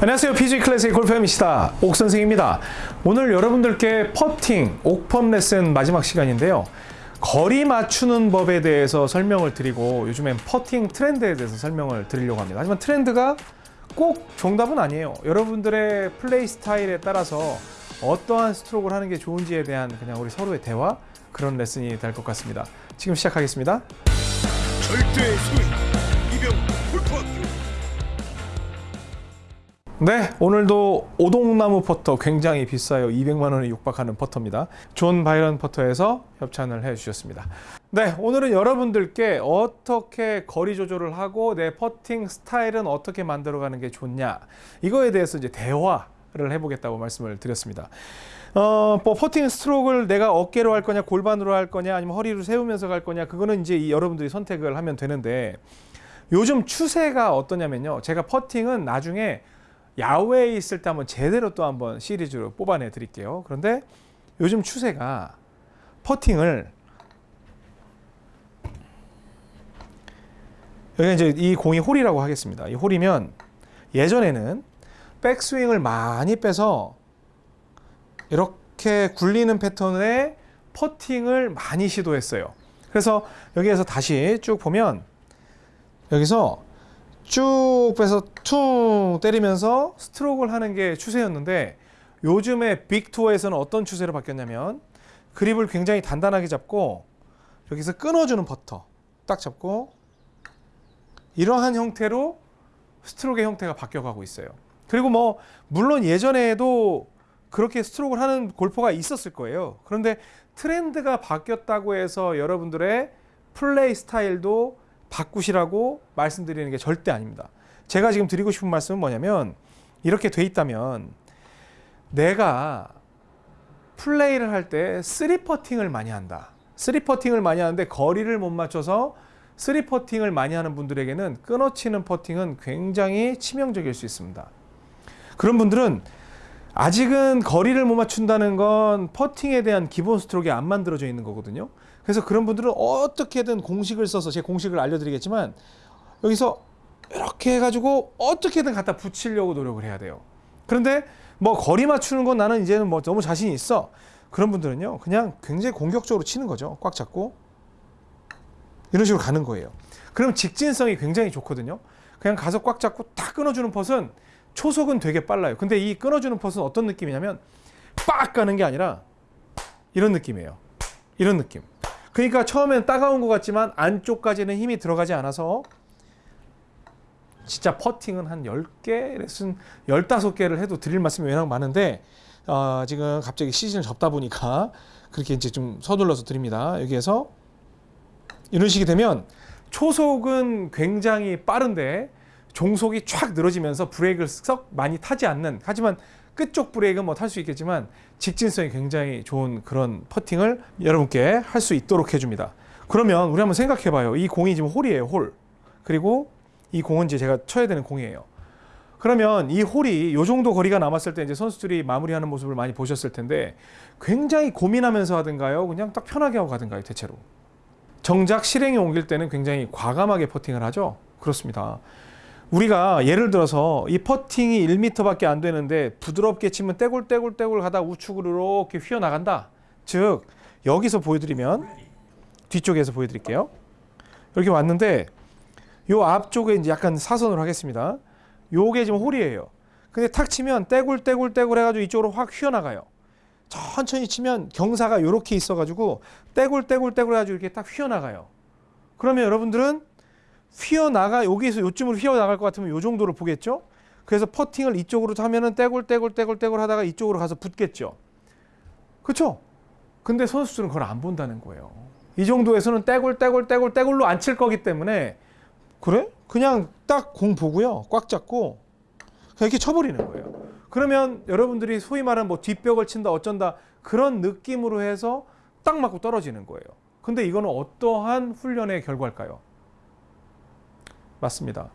안녕하세요. PG 클래식 골프엠이시다. 옥 선생입니다. 오늘 여러분들께 퍼팅, 옥펀 레슨 마지막 시간인데요. 거리 맞추는 법에 대해서 설명을 드리고 요즘엔 퍼팅 트렌드에 대해서 설명을 드리려고 합니다. 하지만 트렌드가 꼭 정답은 아니에요. 여러분들의 플레이 스타일에 따라서 어떠한 스트로크를 하는 게 좋은지에 대한 그냥 우리 서로의 대화 그런 레슨이 될 것 같습니다. 지금 시작하겠습니다. 절대 네, 오늘도 오동나무 퍼터 굉장히 비싸요. 200만 원에 육박하는 퍼터입니다. 존 바이런 퍼터에서 협찬을 해 주셨습니다. 네, 오늘은 여러분들께 어떻게 거리 조절을 하고 내 퍼팅 스타일은 어떻게 만들어 가는 게 좋냐. 이거에 대해서 이제 대화를 해 보겠다고 말씀을 드렸습니다. 어, 뭐 퍼팅 스트로크를 내가 어깨로 할 거냐, 골반으로 할 거냐, 아니면 허리를 세우면서 갈 거냐, 그거는 이제 이 여러분들이 선택을 하면 되는데 요즘 추세가 어떠냐면요. 제가 퍼팅은 나중에 야외에 있을 때 한번 제대로 또 한번 시리즈로 뽑아내 드릴게요. 그런데 요즘 추세가 퍼팅을 여기 이제 이 공이 홀이라고 하겠습니다. 이 홀이면 예전에는 백스윙을 많이 빼서 이렇게 굴리는 패턴의 퍼팅을 많이 시도했어요. 그래서 여기에서 다시 쭉 보면 여기서 쭉 빼서 퉁 때리면서 스트로크를 하는 게 추세였는데 요즘에 빅투어에서는 어떤 추세로 바뀌었냐면 그립을 굉장히 단단하게 잡고 여기서 끊어주는 퍼터 딱 잡고 이러한 형태로 스트로크의 형태가 바뀌어가고 있어요. 그리고 뭐 물론 예전에도 그렇게 스트로크를 하는 골퍼가 있었을 거예요. 그런데 트렌드가 바뀌었다고 해서 여러분들의 플레이 스타일도 바꾸시라고 말씀드리는 게 절대 아닙니다. 제가 지금 드리고 싶은 말씀은 뭐냐면 이렇게 돼 있다면 내가 플레이를 할 때 three 퍼팅을 많이 한다. three 퍼팅을 많이 하는데 거리를 못 맞춰서 three 퍼팅을 많이 하는 분들에게는 끊어치는 퍼팅은 굉장히 치명적일 수 있습니다. 그런 분들은 아직은 거리를 못 맞춘다는 건 퍼팅에 대한 기본 스트로크가 안 만들어져 있는 거거든요. 그래서 그런 분들은 어떻게든 공식을 써서 제 공식을 알려드리겠지만 여기서 이렇게 해가지고 어떻게든 갖다 붙이려고 노력을 해야 돼요. 그런데 뭐 거리 맞추는 건 나는 이제는 뭐 너무 자신이 있어. 그런 분들은요 그냥 굉장히 공격적으로 치는 거죠. 꽉 잡고 이런 식으로 가는 거예요. 그럼 직진성이 굉장히 좋거든요. 그냥 가서 꽉 잡고 딱 끊어주는 퍼은 초속은 되게 빨라요. 근데 이 끊어주는 퍼은 어떤 느낌이냐면 빡 가는 게 아니라 이런 느낌이에요. 이런 느낌. 그러니까 처음엔 따가운 것 같지만 안쪽까지는 힘이 들어가지 않아서 진짜 퍼팅은 한 10개, 레슨 15개를 해도 드릴 말씀이 워낙 많은데 어, 지금 갑자기 시즌을 접다 보니까 그렇게 이제 좀 서둘러서 드립니다. 여기에서 이런 식이 되면 초속은 굉장히 빠른데 종속이 촥 늘어지면서 브레이크를 썩 많이 타지 않는 하지만 끝쪽 브레이크는 뭐 탈 수 있겠지만 직진성이 굉장히 좋은 그런 퍼팅을 여러분께 할 수 있도록 해줍니다. 그러면 우리 한번 생각해 봐요. 이 공이 지금 홀이에요, 홀. 그리고 이 공은 이제 제가 쳐야 되는 공이에요. 그러면 이 홀이 요 정도 거리가 남았을 때 이제 선수들이 마무리하는 모습을 많이 보셨을 텐데 굉장히 고민하면서 하든가요? 그냥 딱 편하게 하고 가든가요, 대체로. 정작 실행에 옮길 때는 굉장히 과감하게 퍼팅을 하죠. 그렇습니다. 우리가 예를 들어서 이 퍼팅이 1m밖에 안 되는데 부드럽게 치면 떼굴떼굴떼굴 가다 우측으로 이렇게 휘어나간다. 즉 여기서 보여드리면 뒤쪽에서 보여드릴게요. 이렇게 왔는데 요 앞쪽에 이제 약간 사선으로 하겠습니다. 요게 지금 홀이에요. 근데 탁 치면 떼굴떼굴떼굴 해가지고 이쪽으로 확 휘어나가요. 천천히 치면 경사가 요렇게 있어가지고 떼굴떼굴떼굴 해가지고 이렇게 딱 휘어나가요. 그러면 여러분들은 휘어나가 여기서 요쯤으로 휘어나갈 것 같으면 요 정도로 보겠죠. 그래서 퍼팅을 이쪽으로 하면은 떼굴 떼굴 떼굴 떼굴 하다가 이쪽으로 가서 붙겠죠. 그렇죠? 근데 선수들은 그걸 안 본다는 거예요. 이 정도에서는 떼굴 떼굴 떼굴 떼굴로 안 칠 거기 때문에 그래? 그냥 딱 공 보고요. 꽉 잡고 이렇게 쳐버리는 거예요. 그러면 여러분들이 소위 말하는 뭐 뒷벽을 친다 어쩐다 그런 느낌으로 해서 딱 맞고 떨어지는 거예요. 근데 이거는 어떠한 훈련의 결과일까요? 맞습니다.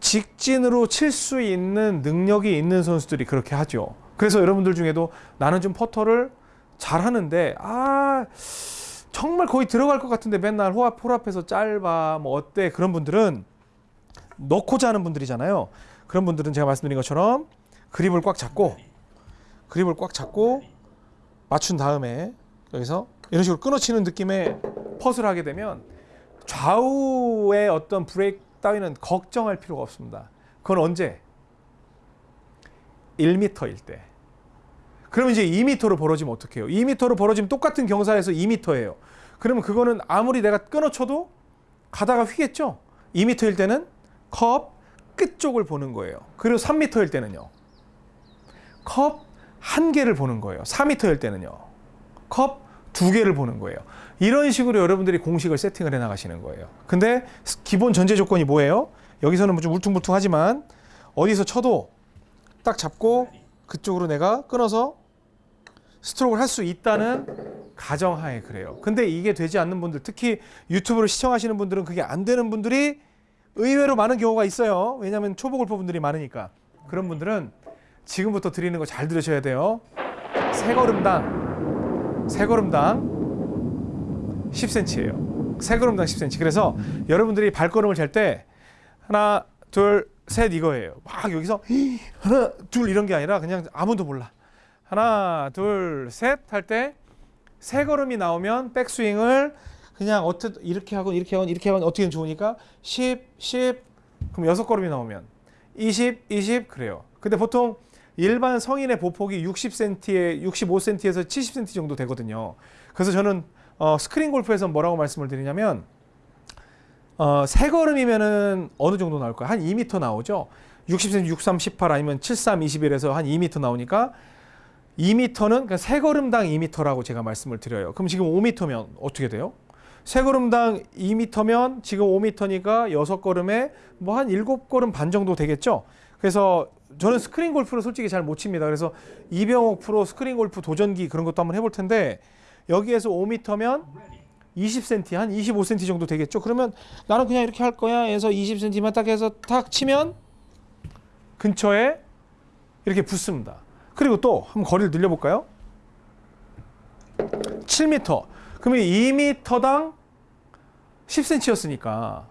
직진으로 칠 수 있는 능력이 있는 선수들이 그렇게 하죠. 그래서 여러분들 중에도 나는 좀 퍼터를 잘 하는데 아 정말 거의 들어갈 것 같은데 맨날 호합 홀앞에서 짧아 뭐 어때 그런 분들은 넣고자 하는 분들이잖아요. 그런 분들은 제가 말씀드린 것처럼 그립을 꽉 잡고 그립을 꽉 잡고 맞춘 다음에 여기서 이런 식으로 끊어치는 느낌의 펫을 하게 되면 좌우의 어떤 브레이크 따위는 걱정할 필요가 없습니다. 그건 언제? 1m일 때. 그러면 이제 2m로 벌어지면 어떡해요? 2m로 벌어지면 똑같은 경사에서 2m예요. 그러면 그거는 아무리 내가 끊어쳐도 가다가 휘겠죠? 2m일 때는 컵 끝쪽을 보는 거예요. 그리고 3m일 때는요. 컵 한 개를 보는 거예요. 4m일 때는요. 컵 두 개를 보는 거예요. 이런 식으로 여러분들이 공식을 세팅을 해 나가시는 거예요. 근데 기본 전제 조건이 뭐예요? 여기서는 좀 울퉁불퉁하지만 어디서 쳐도 딱 잡고 그쪽으로 내가 끊어서 스트로크를 할 수 있다는 가정하에 그래요. 근데 이게 되지 않는 분들, 특히 유튜브를 시청하시는 분들은 그게 안 되는 분들이 의외로 많은 경우가 있어요. 왜냐하면 초보 골퍼 분들이 많으니까. 그런 분들은 지금부터 드리는 거 잘 들으셔야 돼요. 세 걸음당 세 걸음당 10cm예요. 세 걸음당 10cm. 그래서 여러분들이 발걸음을 잴 때 하나, 둘, 셋 이거예요. 막 여기서 하나, 둘 이런 게 아니라 그냥 아무도 몰라. 하나, 둘, 셋 할 때 세 걸음이 나오면 백스윙을 그냥 어떻게 이렇게 하고 이렇게 하고 이렇게 하면 어떻게 좋으니까 10, 10 그럼 여섯 걸음이 나오면 20, 20 그래요. 근데 보통 일반 성인의 보폭이 60cm에 65cm에서 70cm 정도 되거든요. 그래서 저는 어, 스크린 골프에서 뭐라고 말씀을 드리냐면 어, 세 걸음이면은 어느 정도 나올 거야? 한 2m 나오죠. 60cm, 63, 18 아니면 73, 21에서 한 2m 나오니까 2m는 그러니까 세 걸음당 2m라고 제가 말씀을 드려요. 그럼 지금 5m면 어떻게 돼요? 세 걸음당 2m면 지금 5m니까 여섯 걸음에 뭐한 일곱 걸음 반 정도 되겠죠. 그래서 저는 스크린 골프를 솔직히 잘 못 칩니다. 그래서 이병옥 프로 스크린 골프 도전기 그런 것도 한번 해볼 텐데 여기에서 5m면 20cm 한 25cm 정도 되겠죠. 그러면 나는 그냥 이렇게 할 거야 해서 20cm만 딱 해서 탁 치면 근처에 이렇게 붙습니다. 그리고 또 한번 거리를 늘려볼까요? 7m. 그러면 2m당 10cm였으니까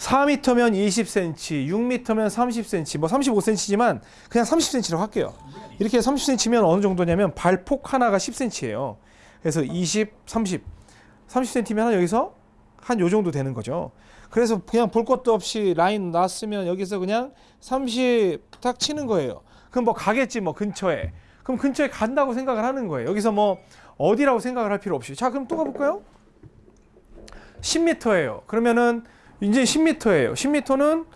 4m면 20cm, 6m면 30cm, 뭐 35cm지만 그냥 30cm로 할게요. 이렇게 30cm면 어느 정도냐면 발폭 하나가 10cm예요. 그래서 20, 30, 30cm면 한 여기서 한 요 정도 되는 거죠. 그래서 그냥 볼 것도 없이 라인 놨으면 여기서 그냥 30딱 치는 거예요. 그럼 뭐 가겠지 뭐 근처에. 그럼 근처에 간다고 생각을 하는 거예요. 여기서 뭐 어디라고 생각을 할 필요 없이. 자, 그럼 또 가볼까요? 10m예요. 그러면은 이제 10m예요. 10m는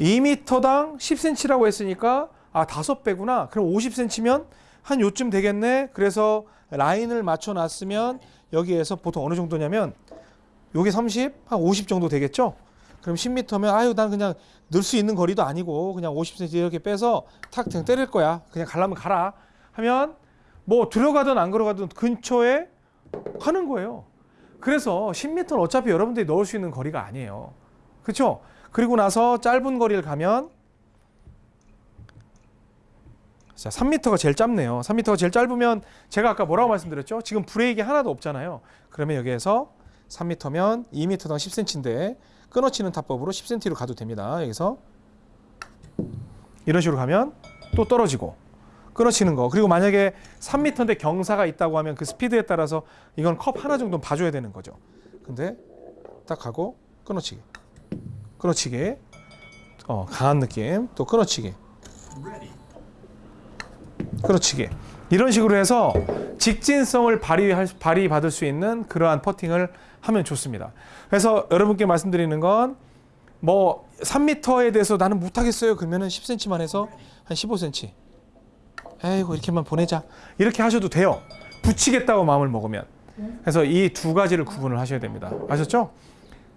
2m당 10cm라고 했으니까 아, 5배구나. 그럼 50cm면 한 요쯤 되겠네. 그래서 라인을 맞춰 놨으면 여기에서 보통 어느 정도냐면 요게 30, 한 50 정도 되겠죠? 그럼 10m면 아유 난 그냥 넣을 수 있는 거리도 아니고 그냥 50cm 이렇게 빼서 탁 그냥 때릴 거야. 그냥 가려면 가라. 하면 뭐 들어가든 안 들어가든 근처에 하는 거예요. 그래서 10m는 어차피 여러분들이 넣을 수 있는 거리가 아니에요. 그렇죠? 그리고 나서 짧은 거리를 가면 자, 3m가 제일 짧네요. 3m가 제일 짧으면 제가 아까 뭐라고 말씀드렸죠? 지금 브레이크 하나도 없잖아요. 그러면 여기에서 3m면 2m당 10cm인데 끊어치는 타법으로 10cm로 가도 됩니다. 여기서 이런 식으로 가면 또 떨어지고 끊어치는 거. 그리고 만약에 3m인데 경사가 있다고 하면 그 스피드에 따라서 이건 컵 하나 정도는 봐줘야 되는 거죠. 근데 딱 하고 끊어치기. 끊어치기. 어, 강한 느낌. 또 끊어치기. 끊어치기. 이런 식으로 해서 직진성을 발휘할, 발휘받을 수 있는 그러한 퍼팅을 하면 좋습니다. 그래서 여러분께 말씀드리는 건 뭐 3m에 대해서 나는 못하겠어요. 그러면 은 10cm만 해서 한 15cm. 에이고 이렇게만 보내자. 이렇게 하셔도 돼요. 붙이겠다고 마음을 먹으면. 그래서 이 두 가지를 구분을 하셔야 됩니다. 아셨죠?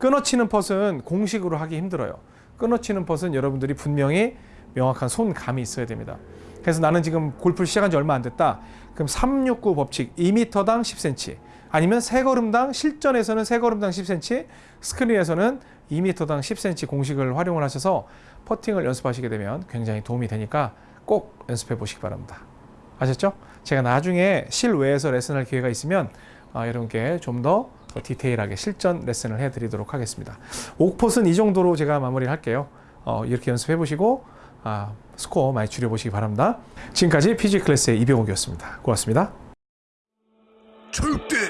끊어치는 펫은 공식으로 하기 힘들어요. 끊어치는 펫은 여러분들이 분명히 명확한 손감이 있어야 됩니다. 그래서 나는 지금 골프를 시작한 지 얼마 안 됐다. 그럼 369 법칙 2m당 10cm 아니면 세 걸음당 실전에서는 세 걸음당 10cm 스크린에서는 2m당 10cm 공식을 활용을 하셔서 퍼팅을 연습하시게 되면 굉장히 도움이 되니까 꼭 연습해 보시기 바랍니다. 아셨죠? 제가 나중에 실외에서 레슨할 기회가 있으면 어, 여러분께 좀더 더 디테일하게 실전 레슨을 해드리도록 하겠습니다. 옥폿은 이 정도로 제가 마무리를 할게요. 어, 이렇게 연습해보시고 아, 스코어 많이 줄여보시기 바랍니다. 지금까지 PG클래스의 이병욱이었습니다. 고맙습니다. 절대!